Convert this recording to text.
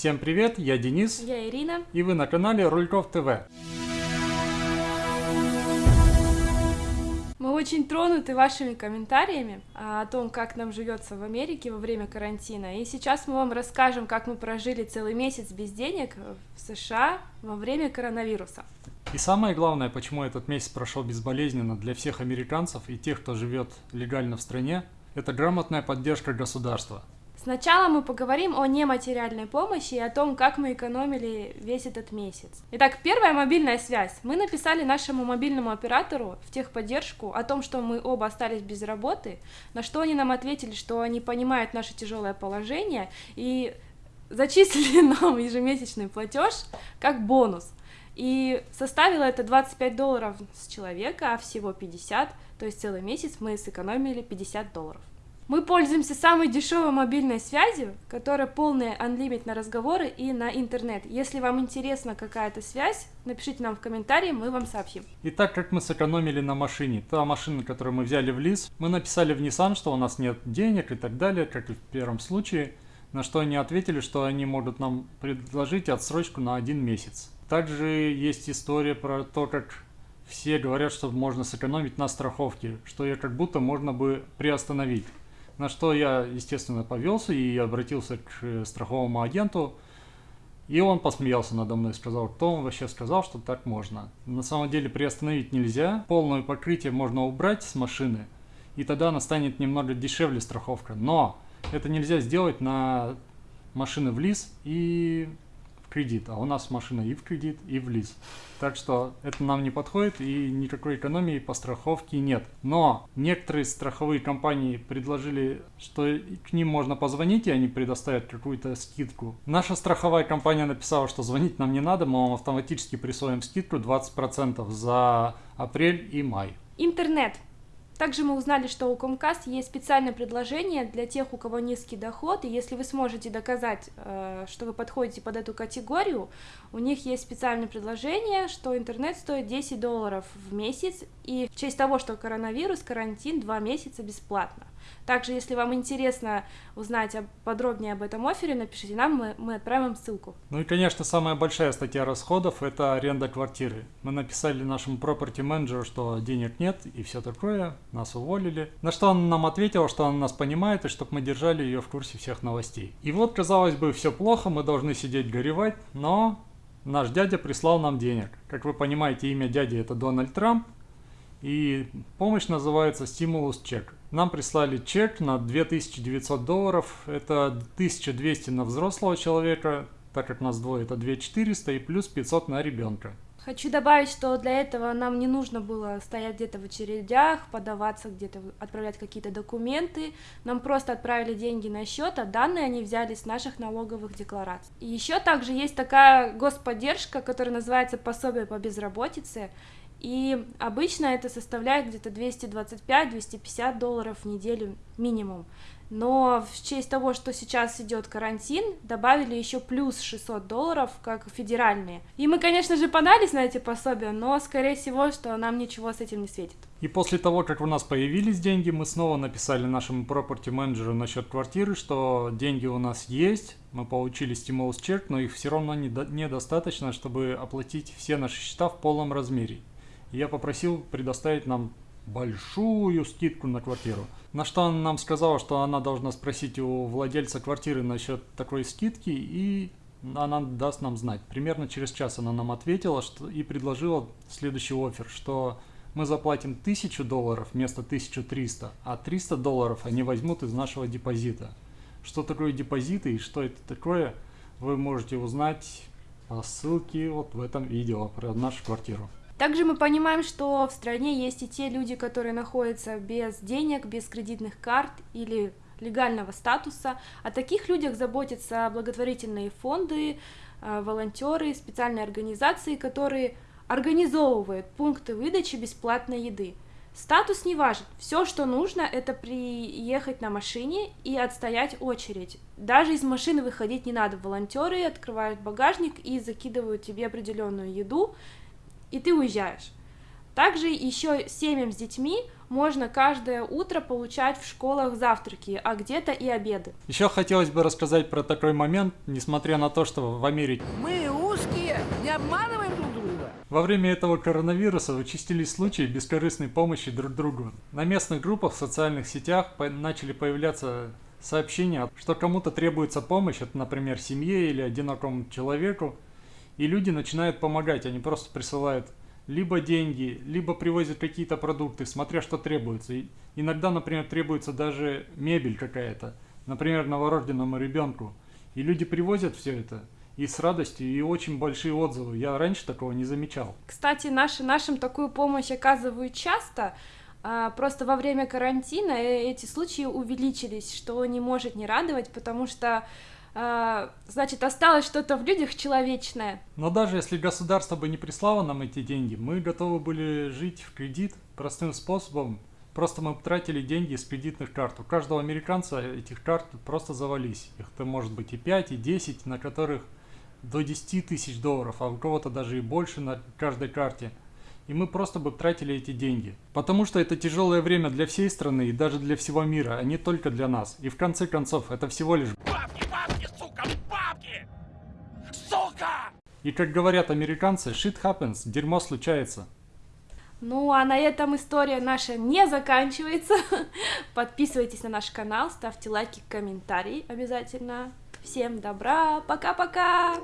Всем привет, я Денис. Я Ирина. И вы на канале Рульков ТВ. Мы очень тронуты вашими комментариями а, о том, как нам живется в Америке во время карантина. И сейчас мы вам расскажем, как мы прожили целый месяц без денег в США во время коронавируса. И самое главное, почему этот месяц прошел безболезненно для всех американцев и тех, кто живет легально в стране, это грамотная поддержка государства. Сначала мы поговорим о нематериальной помощи и о том, как мы экономили весь этот месяц. Итак, первая мобильная связь. Мы написали нашему мобильному оператору в техподдержку о том, что мы оба остались без работы, на что они нам ответили, что они понимают наше тяжелое положение и зачислили нам ежемесячный платеж как бонус. И составило это 25 долларов с человека, а всего 50, то есть целый месяц мы сэкономили 50 долларов. Мы пользуемся самой дешевой мобильной связью, которая полная unlimited на разговоры и на интернет. Если вам интересна какая-то связь, напишите нам в комментарии, мы вам сообщим. И так как мы сэкономили на машине, та машина, которую мы взяли в лиз, мы написали в Nissan, что у нас нет денег и так далее, как и в первом случае, на что они ответили, что они могут нам предложить отсрочку на один месяц. Также есть история про то, как все говорят, что можно сэкономить на страховке, что ее как будто можно бы приостановить. На что я, естественно, повелся и обратился к э, страховому агенту. И он посмеялся надо мной и сказал, кто вам вообще сказал, что так можно. На самом деле приостановить нельзя. Полное покрытие можно убрать с машины. И тогда она станет немного дешевле страховка. Но это нельзя сделать на машины в лиз и кредит, а у нас машина и в кредит, и в лиз. Так что это нам не подходит и никакой экономии по страховке нет. Но некоторые страховые компании предложили, что к ним можно позвонить и они предоставят какую-то скидку. Наша страховая компания написала, что звонить нам не надо, мы вам автоматически присвоим скидку 20% за апрель и май. Интернет. Также мы узнали, что у Comcast есть специальное предложение для тех, у кого низкий доход, и если вы сможете доказать, э, что вы подходите под эту категорию, у них есть специальное предложение, что интернет стоит 10 долларов в месяц, и в честь того, что коронавирус, карантин 2 месяца бесплатно. Также, если вам интересно узнать подробнее об этом офере, напишите нам, мы, мы отправим ссылку. Ну и, конечно, самая большая статья расходов – это аренда квартиры. Мы написали нашему property менеджеру, что денег нет и все такое, нас уволили. На что он нам ответил, что он нас понимает и чтобы мы держали ее в курсе всех новостей. И вот, казалось бы, все плохо, мы должны сидеть горевать, но наш дядя прислал нам денег. Как вы понимаете, имя дяди это Дональд Трамп, и помощь называется стимулус чек. Нам прислали чек на 2900 долларов, это 1200 на взрослого человека, так как нас двое, это 2400 и плюс 500 на ребенка. Хочу добавить, что для этого нам не нужно было стоять где-то в очередях, подаваться где-то, отправлять какие-то документы. Нам просто отправили деньги на счет, а данные они взяли с наших налоговых деклараций. И еще также есть такая господдержка, которая называется пособие по безработице. И обычно это составляет где-то 225-250 долларов в неделю минимум. Но в честь того, что сейчас идет карантин, добавили еще плюс 600 долларов, как федеральные. И мы, конечно же, подались на эти пособия, но, скорее всего, что нам ничего с этим не светит. И после того, как у нас появились деньги, мы снова написали нашему property менеджеру насчет квартиры, что деньги у нас есть, мы получили стимулус чек, но их все равно недостаточно, чтобы оплатить все наши счета в полном размере я попросил предоставить нам большую скидку на квартиру. На что она нам сказала, что она должна спросить у владельца квартиры насчет такой скидки, и она даст нам знать. Примерно через час она нам ответила что, и предложила следующий офер, что мы заплатим 1000 долларов вместо 1300, а 300 долларов они возьмут из нашего депозита. Что такое депозиты и что это такое, вы можете узнать по ссылке вот в этом видео про нашу квартиру. Также мы понимаем, что в стране есть и те люди, которые находятся без денег, без кредитных карт или легального статуса. О таких людях заботятся благотворительные фонды, э, волонтеры, специальные организации, которые организовывают пункты выдачи бесплатной еды. Статус не важен. Все, что нужно, это приехать на машине и отстоять очередь. Даже из машины выходить не надо. Волонтеры открывают багажник и закидывают тебе определенную еду, и ты уезжаешь. Также еще семьям с детьми можно каждое утро получать в школах завтраки, а где-то и обеды. Еще хотелось бы рассказать про такой момент, несмотря на то, что в Америке Мы узкие, не обманываем друг друга. Во время этого коронавируса участились случаи бескорыстной помощи друг другу. На местных группах в социальных сетях по- начали появляться сообщения, что кому-то требуется помощь, это, например, семье или одинокому человеку, и люди начинают помогать, они просто присылают либо деньги, либо привозят какие-то продукты, смотря что требуется. И иногда, например, требуется даже мебель какая-то, например, новорожденному ребенку. И люди привозят все это, и с радостью, и очень большие отзывы. Я раньше такого не замечал. Кстати, наши, нашим такую помощь оказывают часто, а, просто во время карантина э, эти случаи увеличились, что не может не радовать, потому что, значит, осталось что-то в людях человечное. Но даже если государство бы не прислало нам эти деньги, мы готовы были жить в кредит простым способом. Просто мы тратили деньги с кредитных карт. У каждого американца этих карт просто завались. Их то может быть и 5, и 10, на которых до 10 тысяч долларов, а у кого-то даже и больше на каждой карте. И мы просто бы тратили эти деньги. Потому что это тяжелое время для всей страны и даже для всего мира, а не только для нас. И в конце концов, это всего лишь Бабки, бабки! Сука! И как говорят американцы, shit happens, дерьмо случается. Ну, а на этом история наша не заканчивается. Подписывайтесь на наш канал, ставьте лайки, комментарии обязательно. Всем добра, пока-пока!